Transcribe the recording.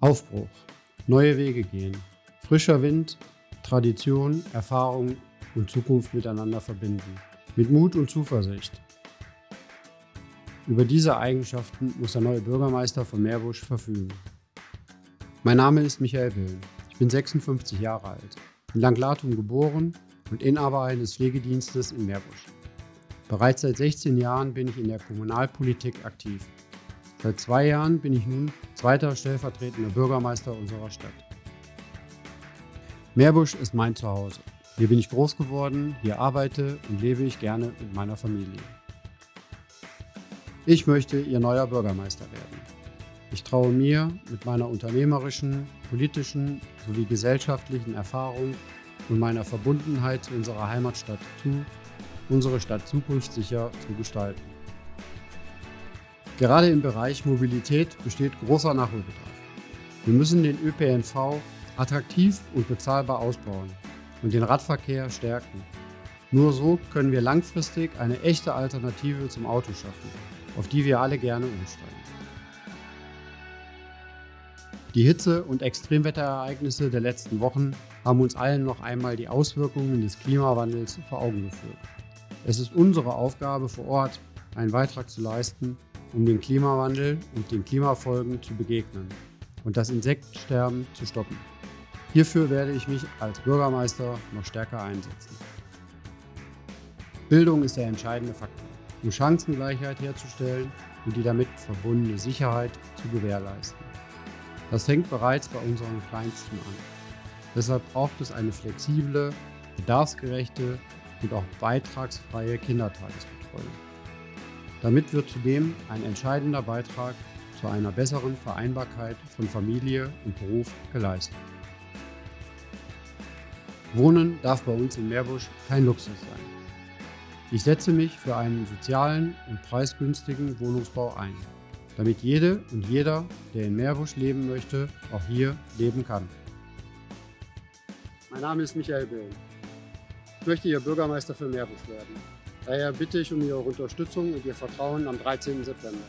Aufbruch, neue Wege gehen, frischer Wind, Tradition, Erfahrung und Zukunft miteinander verbinden, mit Mut und Zuversicht. Über diese Eigenschaften muss der neue Bürgermeister von Meerbusch verfügen. Mein Name ist Michael Willen. Ich bin 56 Jahre alt, in Langlatum geboren und Inhaber eines Pflegedienstes in Meerbusch. Bereits seit 16 Jahren bin ich in der Kommunalpolitik aktiv. Seit zwei Jahren bin ich nun zweiter stellvertretender Bürgermeister unserer Stadt. Meerbusch ist mein Zuhause. Hier bin ich groß geworden, hier arbeite und lebe ich gerne mit meiner Familie. Ich möchte Ihr neuer Bürgermeister werden. Ich traue mir mit meiner unternehmerischen, politischen sowie gesellschaftlichen Erfahrung und meiner Verbundenheit zu unserer Heimatstadt zu, unsere Stadt zukunftssicher zu gestalten. Gerade im Bereich Mobilität besteht großer Nachholbedarf. Wir müssen den ÖPNV attraktiv und bezahlbar ausbauen und den Radverkehr stärken. Nur so können wir langfristig eine echte Alternative zum Auto schaffen, auf die wir alle gerne umsteigen. Die Hitze- und Extremwetterereignisse der letzten Wochen haben uns allen noch einmal die Auswirkungen des Klimawandels vor Augen geführt. Es ist unsere Aufgabe vor Ort, einen Beitrag zu leisten, um dem Klimawandel und den Klimafolgen zu begegnen und das Insektensterben zu stoppen. Hierfür werde ich mich als Bürgermeister noch stärker einsetzen. Bildung ist der entscheidende Faktor, um Chancengleichheit herzustellen und die damit verbundene Sicherheit zu gewährleisten. Das fängt bereits bei unseren Kleinsten an. Deshalb braucht es eine flexible, bedarfsgerechte und auch beitragsfreie Kindertagesbetreuung. Damit wird zudem ein entscheidender Beitrag zu einer besseren Vereinbarkeit von Familie und Beruf geleistet. Wohnen darf bei uns in Meerbusch kein Luxus sein. Ich setze mich für einen sozialen und preisgünstigen Wohnungsbau ein, damit jede und jeder, der in Meerbusch leben möchte, auch hier leben kann. Mein Name ist Michael Böhm. Ich möchte Ihr Bürgermeister für Meerbusch werden. Daher bitte ich um Ihre Unterstützung und Ihr Vertrauen am 13. September.